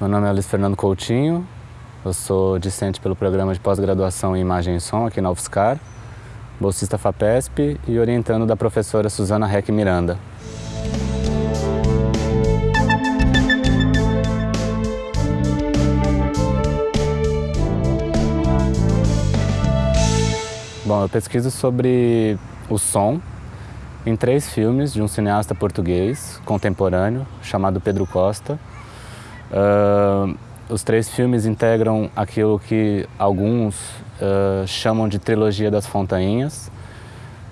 Meu nome é Luiz Fernando Coutinho, eu sou discente pelo programa de pós-graduação em Imagem e Som aqui na UFSCar, bolsista FAPESP e orientando da professora Suzana Reck Miranda. Bom, eu pesquiso sobre o som em três filmes de um cineasta português contemporâneo chamado Pedro Costa. Uh, os três filmes integram aquilo que alguns uh, chamam de trilogia das Fontainhas.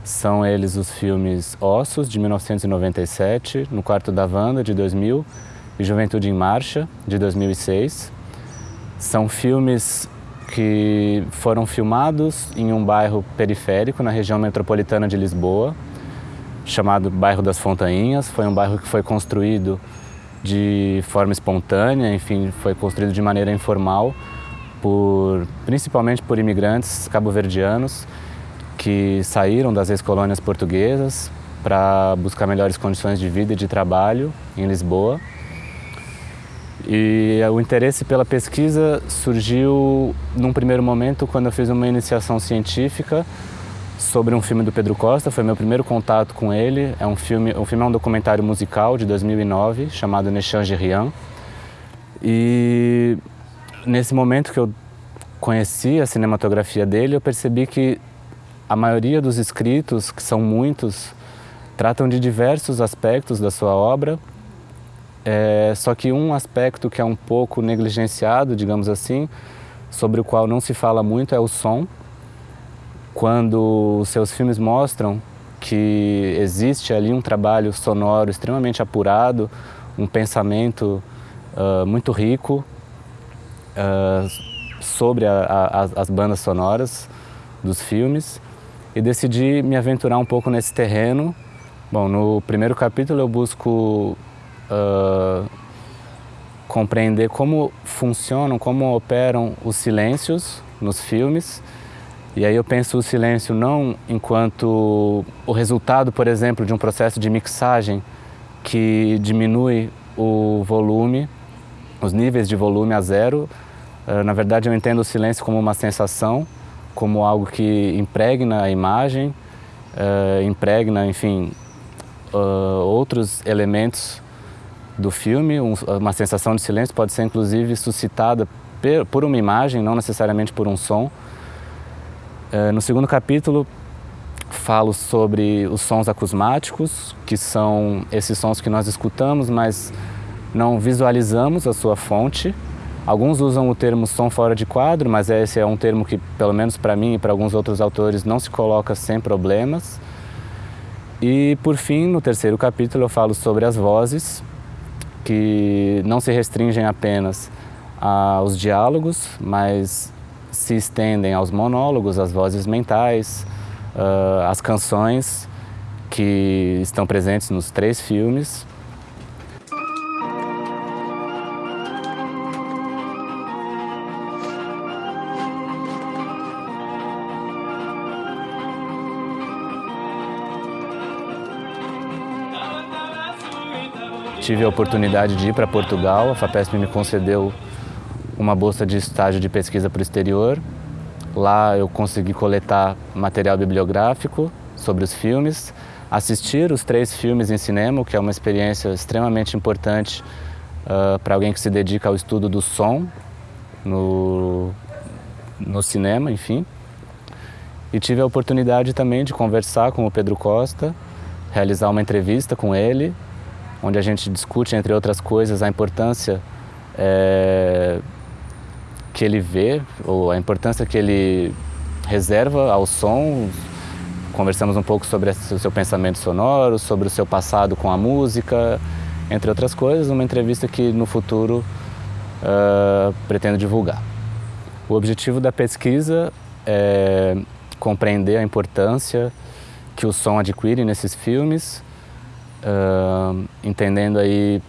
São eles os filmes Ossos, de 1997, No Quarto da Wanda, de 2000, e Juventude em Marcha, de 2006. São filmes que foram filmados em um bairro periférico, na região metropolitana de Lisboa, chamado Bairro das Fontainhas. Foi um bairro que foi construído de forma espontânea, enfim, foi construído de maneira informal, por, principalmente por imigrantes cabo-verdianos que saíram das ex-colônias portuguesas para buscar melhores condições de vida e de trabalho em Lisboa. E o interesse pela pesquisa surgiu num primeiro momento quando eu fiz uma iniciação científica sobre um filme do Pedro Costa, foi meu primeiro contato com ele. É um filme, o filme é um documentário musical de 2009 chamado Nechange Rien. E nesse momento que eu conheci a cinematografia dele, eu percebi que a maioria dos escritos, que são muitos, tratam de diversos aspectos da sua obra, é, só que um aspecto que é um pouco negligenciado, digamos assim, sobre o qual não se fala muito é o som, quando seus filmes mostram que existe ali um trabalho sonoro extremamente apurado, um pensamento uh, muito rico uh, sobre a, a, as bandas sonoras dos filmes e decidi me aventurar um pouco nesse terreno. Bom, no primeiro capítulo eu busco uh, compreender como funcionam, como operam os silêncios nos filmes e aí eu penso o silêncio não enquanto o resultado, por exemplo, de um processo de mixagem que diminui o volume, os níveis de volume a zero. Ah, na verdade, eu entendo o silêncio como uma sensação, como algo que impregna a imagem, uh, impregna, enfim, uh, outros elementos do filme. Um, uma sensação de silêncio pode ser, inclusive, suscitada por uma imagem, não necessariamente por um som. Eh, no segundo capítulo, falo sobre os sons acusmáticos, que são esses sons que nós escutamos, mas não visualizamos a sua fonte. Alguns usam o termo som fora de quadro, mas esse é um termo que, pelo menos para mim e para alguns outros autores, não se coloca sem problemas. E, por fim, no terceiro capítulo, eu falo sobre as vozes, que não se restringem apenas aos diálogos, mas se estendem aos monólogos, às vozes mentais, uh, às canções que estão presentes nos três filmes. Tive a oportunidade de ir para Portugal, a FAPESP me concedeu uma bolsa de estágio de pesquisa para o exterior. Lá eu consegui coletar material bibliográfico sobre os filmes, assistir os três filmes em cinema, que é uma experiência extremamente importante uh, para alguém que se dedica ao estudo do som no, no cinema, enfim. E tive a oportunidade também de conversar com o Pedro Costa, realizar uma entrevista com ele, onde a gente discute, entre outras coisas, a importância é, que ele vê, ou a importância que ele reserva ao som. Conversamos um pouco sobre o seu pensamento sonoro, sobre o seu passado com a música, entre outras coisas, uma entrevista que no futuro uh, pretendo divulgar. O objetivo da pesquisa é compreender a importância que o som adquire nesses filmes, uh, entendendo aí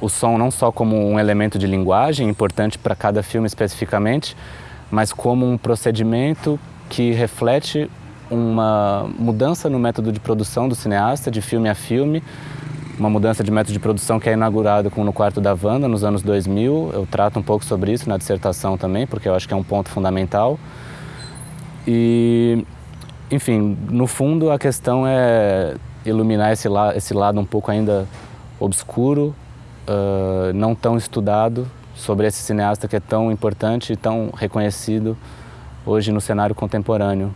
o som não só como um elemento de linguagem importante para cada filme especificamente, mas como um procedimento que reflete uma mudança no método de produção do cineasta, de filme a filme, uma mudança de método de produção que é inaugurado com No Quarto da Wanda, nos anos 2000. Eu trato um pouco sobre isso na dissertação também, porque eu acho que é um ponto fundamental. E, enfim, no fundo a questão é iluminar esse, la esse lado um pouco ainda obscuro, uh, não tão estudado, sobre esse cineasta que é tão importante e tão reconhecido hoje no cenário contemporâneo.